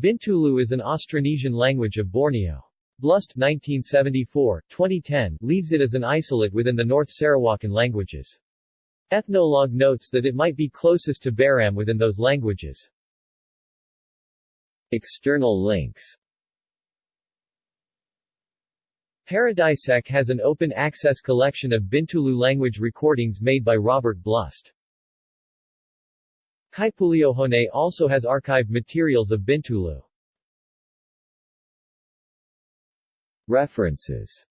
Bintulu is an Austronesian language of Borneo. Blust 1974, 2010 leaves it as an isolate within the North Sarawakan languages. Ethnologue notes that it might be closest to Baram within those languages. External links Paradisec has an open-access collection of Bintulu language recordings made by Robert Blust. Kaipuleohone also has archived materials of Bintulu. References